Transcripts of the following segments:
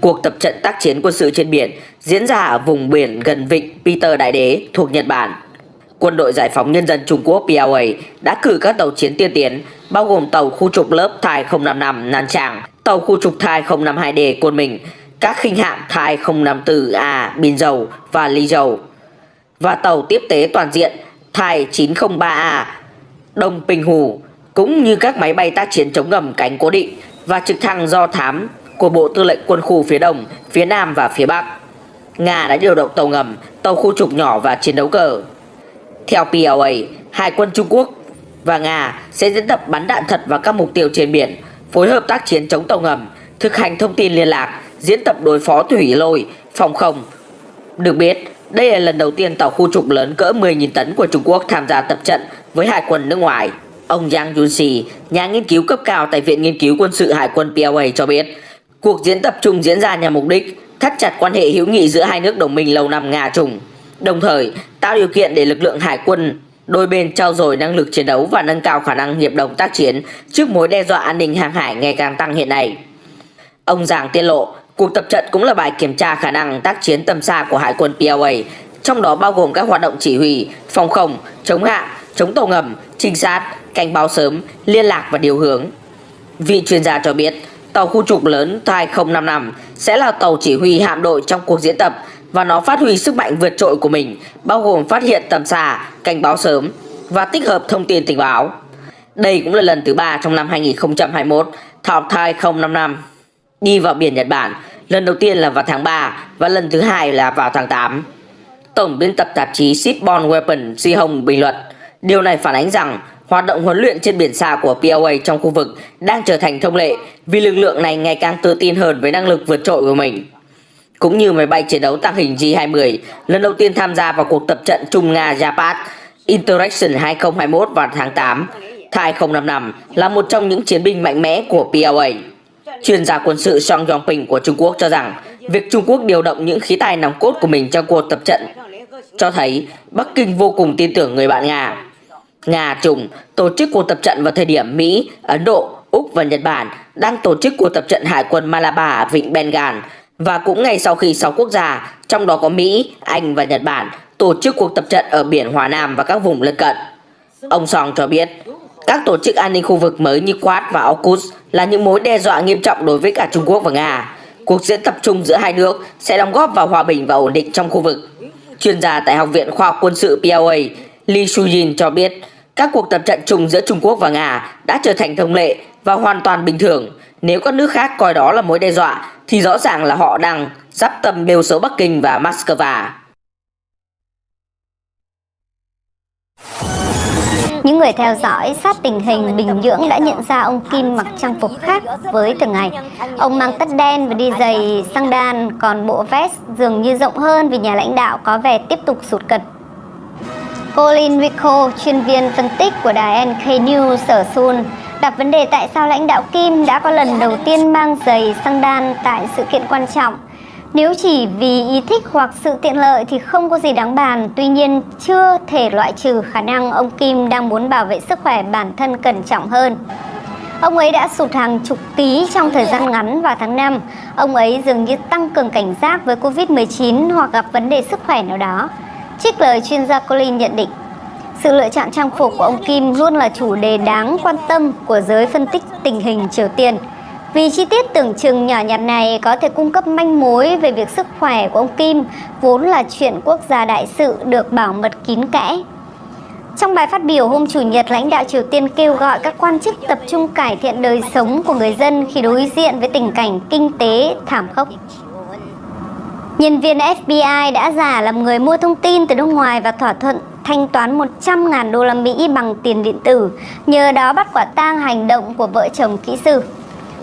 cuộc tập trận tác chiến quân sự trên biển diễn ra ở vùng biển gần vịnh Peter Đại Đế thuộc Nhật Bản. Quân đội Giải phóng Nhân dân Trung Quốc PLA đã cử các tàu chiến tiên tiến bao gồm tàu khu trục lớp Thai 055 Nan Tràng, tàu khu trục Thai 052D Côn Minh, các khinh hạm Thai 054A Bình Dầu và Ly Dầu và tàu tiếp tế toàn diện Thai 903A Đông Bình Hù cũng như các máy bay tác chiến chống ngầm cánh cố định và trực thăng do thám của Bộ Tư lệnh Quân khu phía Đông, phía Nam và phía Bắc. Nga đã điều động tàu ngầm, tàu khu trục nhỏ và chiến đấu cờ. Theo PLA, hai quân Trung Quốc và Nga sẽ diễn tập bắn đạn thật vào các mục tiêu trên biển, phối hợp tác chiến chống tàu ngầm, thực hành thông tin liên lạc, diễn tập đối phó thủy lôi, phòng không. Được biết, đây là lần đầu tiên tàu khu trục lớn cỡ 10.000 tấn của Trung Quốc tham gia tập trận với hải quân nước ngoài. Ông Yang Junxi, nhà nghiên cứu cấp cao tại Viện Nghiên cứu Quân sự Hải quân PLA cho biết, cuộc diễn tập chung diễn ra nhằm mục đích thắt chặt quan hệ hữu nghị giữa hai nước đồng minh lâu năm Nga Trung, đồng thời tạo điều kiện để lực lượng hải quân đôi bên trao dồi năng lực chiến đấu và nâng cao khả năng hiệp đồng tác chiến trước mối đe dọa an ninh hàng hải ngày càng tăng hiện nay. Ông Giàng tiết lộ, cuộc tập trận cũng là bài kiểm tra khả năng tác chiến tầm xa của hải quân PLA, trong đó bao gồm các hoạt động chỉ huy, phòng không, chống hạ, chống tàu ngầm, trinh sát, cảnh báo sớm, liên lạc và điều hướng. Vị chuyên gia cho biết, tàu khu trục lớn Thai 055 sẽ là tàu chỉ huy hạm đội trong cuộc diễn tập và nó phát huy sức mạnh vượt trội của mình, bao gồm phát hiện tầm xa, cảnh báo sớm và tích hợp thông tin tình báo. Đây cũng là lần thứ ba trong năm 2021 tàu Thai 055 đi vào biển Nhật Bản, lần đầu tiên là vào tháng 3 và lần thứ hai là vào tháng 8. Tổng biên tập tạp chí Shipborne Weapon Si Hồng bình luận, điều này phản ánh rằng hoạt động huấn luyện trên biển xa của PLA trong khu vực đang trở thành thông lệ vì lực lượng này ngày càng tự tin hơn với năng lực vượt trội của mình. Cũng như máy bay chiến đấu tăng hình J-20 lần đầu tiên tham gia vào cuộc tập trận Trung Nga Japan Interaction 2021 vào tháng 8, Thai 055 là một trong những chiến binh mạnh mẽ của PLA. Chuyên gia quân sự Song Yongping của Trung Quốc cho rằng việc Trung Quốc điều động những khí tài nòng cốt của mình trong cuộc tập trận cho thấy Bắc Kinh vô cùng tin tưởng người bạn Nga. Nga Trung tổ chức cuộc tập trận vào thời điểm Mỹ, Ấn Độ, Úc và Nhật Bản đang tổ chức cuộc tập trận hải quân Malabar ở vịnh Bengal và cũng ngay sau khi 6 quốc gia, trong đó có Mỹ, Anh và Nhật Bản, tổ chức cuộc tập trận ở biển Hòa Nam và các vùng lân cận. Ông Song cho biết, các tổ chức an ninh khu vực mới như Quad và AUKUS là những mối đe dọa nghiêm trọng đối với cả Trung Quốc và Nga. Cuộc diễn tập chung giữa hai nước sẽ đóng góp vào hòa bình và ổn định trong khu vực. Chuyên gia tại Học viện Khoa học Quân sự PLA Lee Shujin cho biết, các cuộc tập trận chung giữa Trung Quốc và Nga đã trở thành thông lệ và hoàn toàn bình thường. Nếu các nước khác coi đó là mối đe dọa thì rõ ràng là họ đang giáp tâm bêu xấu Bắc Kinh và Moscow. Những người theo dõi sát tình hình Bình Nhưỡng đã nhận ra ông Kim mặc trang phục khác với từng ngày. Ông mang tất đen và đi giày sang đan, còn bộ vest dường như rộng hơn vì nhà lãnh đạo có vẻ tiếp tục sụt cật. Colin Rico, chuyên viên phân tích của đài NK News ở Seoul, đặt vấn đề tại sao lãnh đạo Kim đã có lần đầu tiên mang giày sang đan tại sự kiện quan trọng nếu chỉ vì ý thích hoặc sự tiện lợi thì không có gì đáng bàn, tuy nhiên chưa thể loại trừ khả năng ông Kim đang muốn bảo vệ sức khỏe bản thân cẩn trọng hơn. Ông ấy đã sụt hàng chục ký trong thời gian ngắn vào tháng 5. Ông ấy dường như tăng cường cảnh giác với Covid-19 hoặc gặp vấn đề sức khỏe nào đó. Trích lời chuyên gia Colin nhận định, sự lựa chọn trang phục của ông Kim luôn là chủ đề đáng quan tâm của giới phân tích tình hình Triều Tiên. Vì chi tiết tưởng chừng nhỏ nhặt này có thể cung cấp manh mối về việc sức khỏe của ông Kim, vốn là chuyện quốc gia đại sự được bảo mật kín kẽ. Trong bài phát biểu hôm Chủ nhật, lãnh đạo Triều Tiên kêu gọi các quan chức tập trung cải thiện đời sống của người dân khi đối diện với tình cảnh kinh tế thảm khốc. Nhân viên FBI đã giả làm người mua thông tin từ nước ngoài và thỏa thuận thanh toán 100.000 đô la Mỹ bằng tiền điện tử, nhờ đó bắt quả tang hành động của vợ chồng kỹ sư.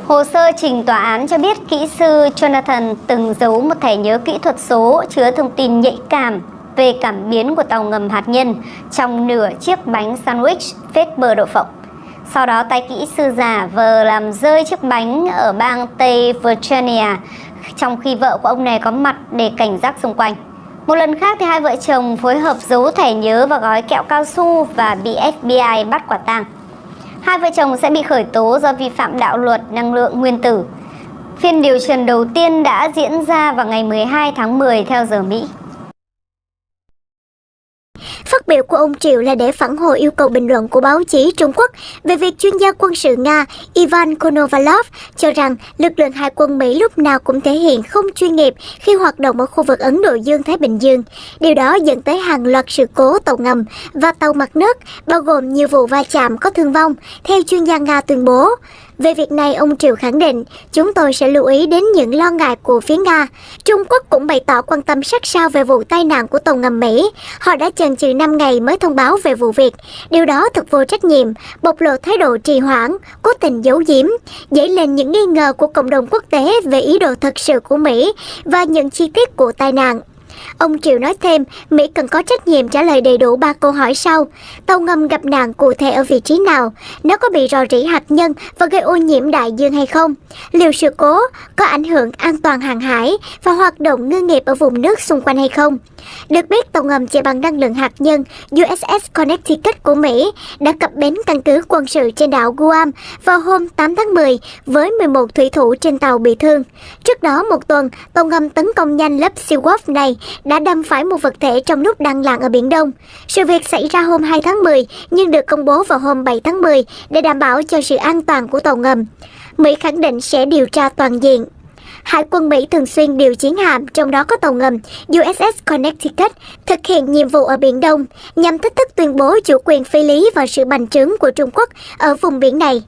Hồ sơ trình tòa án cho biết kỹ sư Jonathan từng giấu một thẻ nhớ kỹ thuật số chứa thông tin nhạy cảm về cảm biến của tàu ngầm hạt nhân trong nửa chiếc bánh sandwich phết bờ đậu phộng. Sau đó tay kỹ sư giả vờ làm rơi chiếc bánh ở bang Tây Virginia trong khi vợ của ông này có mặt để cảnh giác xung quanh. Một lần khác thì hai vợ chồng phối hợp giấu thẻ nhớ và gói kẹo cao su và bị FBI bắt quả tang hai vợ chồng sẽ bị khởi tố do vi phạm đạo luật năng lượng nguyên tử. Phiên điều trần đầu tiên đã diễn ra vào ngày 12 tháng 10 theo giờ Mỹ. Phát biểu của ông Triệu là để phản hồi yêu cầu bình luận của báo chí Trung Quốc về việc chuyên gia quân sự Nga Ivan Konovalov cho rằng lực lượng hải quân Mỹ lúc nào cũng thể hiện không chuyên nghiệp khi hoạt động ở khu vực Ấn Độ Dương-Thái Bình Dương. Điều đó dẫn tới hàng loạt sự cố tàu ngầm và tàu mặt nước, bao gồm nhiều vụ va chạm có thương vong, theo chuyên gia Nga tuyên bố. Về việc này, ông Triệu khẳng định, chúng tôi sẽ lưu ý đến những lo ngại của phía Nga. Trung Quốc cũng bày tỏ quan tâm sát sao về vụ tai nạn của tàu ngầm Mỹ. Họ đã chần chừ 5 ngày mới thông báo về vụ việc. Điều đó thật vô trách nhiệm, bộc lộ thái độ trì hoãn, cố tình giấu giếm, dấy lên những nghi ngờ của cộng đồng quốc tế về ý đồ thật sự của Mỹ và những chi tiết của tai nạn. Ông Triều nói thêm, Mỹ cần có trách nhiệm trả lời đầy đủ ba câu hỏi sau. Tàu ngầm gặp nạn cụ thể ở vị trí nào? Nó có bị rò rỉ hạt nhân và gây ô nhiễm đại dương hay không? Liệu sự cố có ảnh hưởng an toàn hàng hải và hoạt động ngư nghiệp ở vùng nước xung quanh hay không? Được biết, tàu ngầm chạy bằng năng lượng hạt nhân USS Connecticut của Mỹ đã cập bến căn cứ quân sự trên đảo Guam vào hôm 8 tháng 10 với 11 thủy thủ trên tàu bị thương. Trước đó một tuần, tàu ngầm tấn công nhanh lớp Seaworth này đã đâm phải một vật thể trong lúc đang lặn ở Biển Đông. Sự việc xảy ra hôm 2 tháng 10 nhưng được công bố vào hôm 7 tháng 10 để đảm bảo cho sự an toàn của tàu ngầm. Mỹ khẳng định sẽ điều tra toàn diện. Hải quân Mỹ thường xuyên điều chiến hạm, trong đó có tàu ngầm USS Connecticut, thực hiện nhiệm vụ ở Biển Đông nhằm thách thức tuyên bố chủ quyền phi lý và sự bành trướng của Trung Quốc ở vùng biển này.